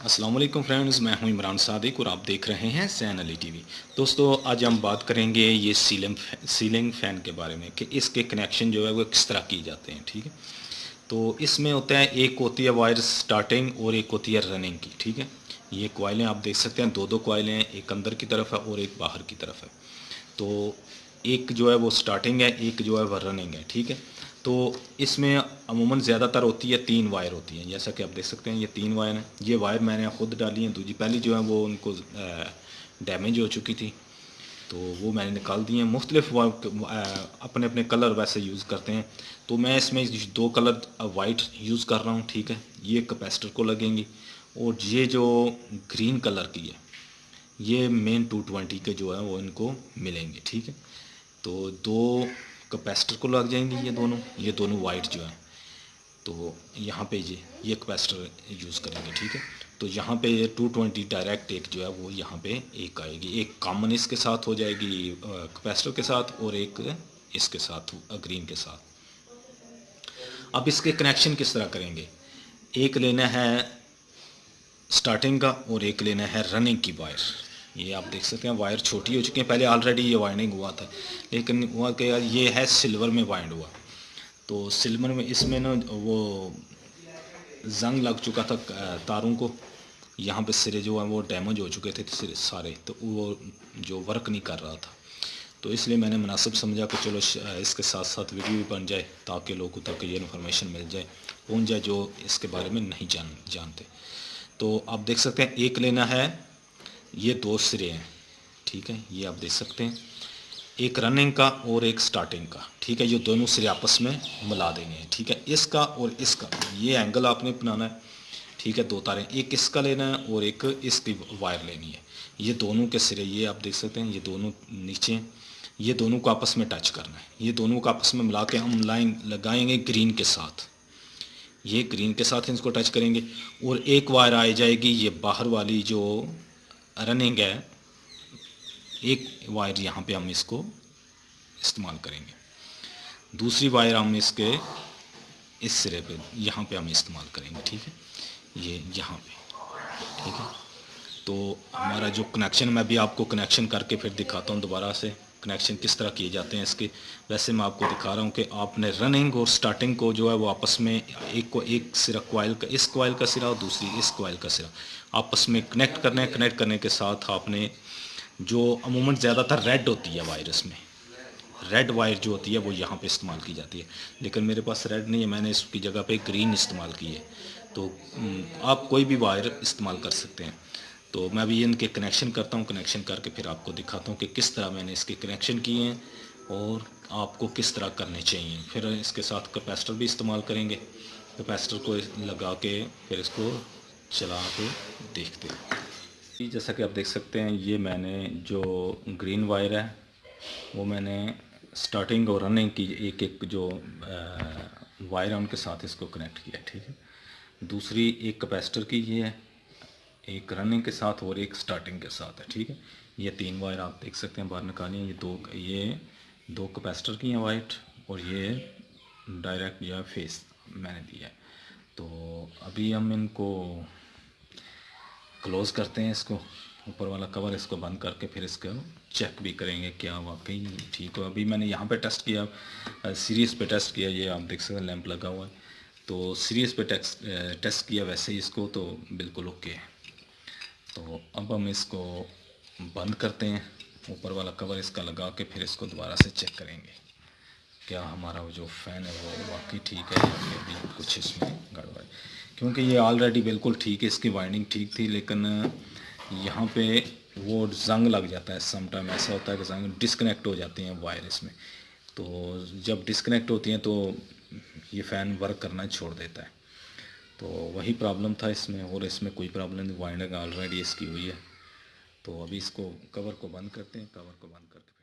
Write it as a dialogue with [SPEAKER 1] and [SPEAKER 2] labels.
[SPEAKER 1] वालेकुम फ्रेंड्स मैं हूँ इमरान सादिक और आप देख रहे हैं सैन अली टीवी दोस्तों, आज हम बात करेंगे ये सीलिंग सीलिंग फ़ैन के बारे में कि इसके कनेक्शन जो है वो किस तरह किए जाते हैं, ठीक है? तो इसमें होता है, एक होती है वायर स्टार्टिंग और एक होती है रनिंग की, ठीक है? ये कोयलें आप देख सकते हैं दो दो कोयलें एक अंदर की तरफ़ है और एक बाहर की तरफ़ है। तो एक जो है वो स्टार्टिंग है, एक जो है वो रनिंग है, ठीक है? तो इसमें अमूमन ज़्यादातर होती है तीन वायर होती हैं। जैसा कि आप देख सकते हैं, ये तीन वायर हैं। ये वायर मैंने ख़ुद डाली हैं दूसरी पहली जो है वो उनको डैमेज हो चुकी थी। तो वो मैंने निकाल दी हैं। मुख्तलिफ़ अपने अपने कलर वैसे यूज़ करते हैं। तो मैं इसमें दो कलर वाइट यूज़ कर रहा हूँ, ठीक है? ये कैपेसिटर को लगेंगी। और ये जो ग्रीन कलर की है, ये मेन टू ट्वेंटी के जो है वो इनको मिलेंगे, ठीक है? तो दो कैपेसिटर को लग जाएँगे ये दोनों ये दोनों वाइट जो है। तो यहाँ पे ये ये कैपेसिटर यूज़ करेंगे, ठीक है? तो यहाँ पे ये 220 डायरेक्ट एक जो है वो यहाँ पे एक आएगी। एक कॉमन इसके साथ हो जाएगी कैपेसिटर के साथ और एक इसके साथ, ग्रीन के साथ। अब इसके कनेक्शन किस तरह करेंगे? एक लेना है स्टार्टिंग का और एक लेना है रनिंग की वायर। ये आप देख सकते हैं, वायर छोटी हो चुकी है। पहले ऑलरेडी ये वाइंडिंग हुआ था, लेकिन हुआ कि यार, ये है सिल्वर में वाइंड हुआ। तो सिल्वर में इसमें ना वो जंग लग चुका था तारों को। यहाँ पे सिरे जो है, वो डैमेज हो चुके थे सिरे तो वो जो वर्क नहीं कर रहा था। तो इसलिए मैंने मुनासिब समझा कि चलो इसके साथ साथ वीडियो भी बन जाए, ताकि लोगों तक ये इन्फॉर्मेशन मिल जाए, पहुँच जाए, जो इसके बारे में नहीं जान, जानते। तो आप देख सकते हैं, एक लेना है ये दो सिरे हैं, ठीक है? ये आप देख सकते हैं। एक रनिंग का और एक स्टार्टिंग का, ठीक है? ये दोनों सिरे आपस में मिला देंगे ठीक है? इसका और इसका, ये एंगल आपने बनाना है, ठीक है? दो तारें, एक इसका लेना है और एक इसकी वायर लेनी है। ये दोनों के सिरे, ये आप देख सकते हैं, ये दोनों नीचे ये दोनों को आपस में टच करना है। ये दोनों को आपस में मिला के हम लाइन लगाएँगे ग्रीन के साथ। ये ग्रीन के साथ इसको टच करेंगे और एक वायर आ जाएगी, ये बाहर वाली जो रनिंग है, एक वायर यहाँ पे हम इसको इस्तेमाल करेंगे। दूसरी वायर हम इसके इस सिरे पे, यहाँ पे हम इस्तेमाल करेंगे, ठीक है? ये यहाँ पे, ठीक है? तो हमारा जो कनेक्शन मैं भी आपको कनेक्शन करके फिर दिखाता हूँ दोबारा से। कनेक्शन किस तरह किए जाते हैं इसके? वैसे मैं आपको दिखा रहा हूँ कि आपने रनिंग और स्टार्टिंग को जो है वो आपस में एक को एक सिरा कोयल का इस कोयल का सिरा और दूसरी इस कोयल का सिरा। आपस में कनेक्ट करने कनेक्ट करने के साथ आपने जो अमूमन ज़्यादातर रेड होती है वायरस में रेड वायर जो होती है वो यहाँ पे इस्तेमाल की जाती है। लेकिन मेरे पास रेड नहीं है मैंने इसकी जगह पे ग्रीन इस्तेमाल की है। तो हम्म, आप कोई भी वायर इस्तेमाल कर सकते हैं। तो मैं भी इनके कनेक्शन करता हूँ कनेक्शन करके फिर आपको दिखाता हूँ कि किस तरह मैंने इसके कनेक्शन किए हैं और आपको किस तरह करने चाहिए। फिर इसके साथ कैपेसिटर भी इस्तेमाल करेंगे। कैपेसिटर को लगा के फिर इसको चला के देखते हैं। जैसा कि आप देख सकते हैं, ये मैंने जो ग्रीन वायर है, वो मैंने स्टार्टिंग और रनिंग की एक एक जो वायर है, उनके साथ इसको कनेक्ट किया ठीक है। दूसरी एक कैपेसिटर की ये है एक रनिंग के साथ और एक स्टार्टिंग के साथ है, ठीक है? ये तीन वायर आप देख सकते हैं, बाहर निकालिए। ये दो ये दो कैपेसिटर की हैं वाइट और ये डायरेक्ट या फेस मैंने दिया है। तो अभी हम इनको क्लोज़ करते हैं इसको, ऊपर वाला कवर इसको बंद करके फिर इसका चेक भी करेंगे क्या वाकई ठीक हो। अभी मैंने यहाँ पे टेस्ट किया सीरीज़ पे टेस्ट किया, ये आप देख सकते हैं लैंप लगा हुआ है। तो सीरीज़ पे टेस्ट टेस्ट किया वैसे ही इसको तो बिल्कुल ओके है। तो अब हम इसको बंद करते हैं। ऊपर वाला कवर इसका लगा के फिर इसको दोबारा से चेक करेंगे। क्या हमारा वो जो फ़ैन है वो वाकई ठीक है या फिर भी कुछ इसमें गड़बड़ क्योंकि ये ऑलरेडी बिल्कुल ठीक है, इसकी वाइंडिंग ठीक थी, लेकिन यहाँ पे वो जंग लग जाता है। समटाइम ऐसा होता है कि जंग डिसकनेक्ट हो जाती हैं वायर इसमें तो जब डिसकनेक्ट होती हैं तो ये फ़ैन वर्क करना छोड़ देता है। तो वही प्रॉब्लम था इसमें और इसमें कोई प्रॉब्लम नहीं वाइंडिंग ऑलरेडी इसकी हुई है। तो अभी इसको कवर को बंद करते हैं कवर को बंद करके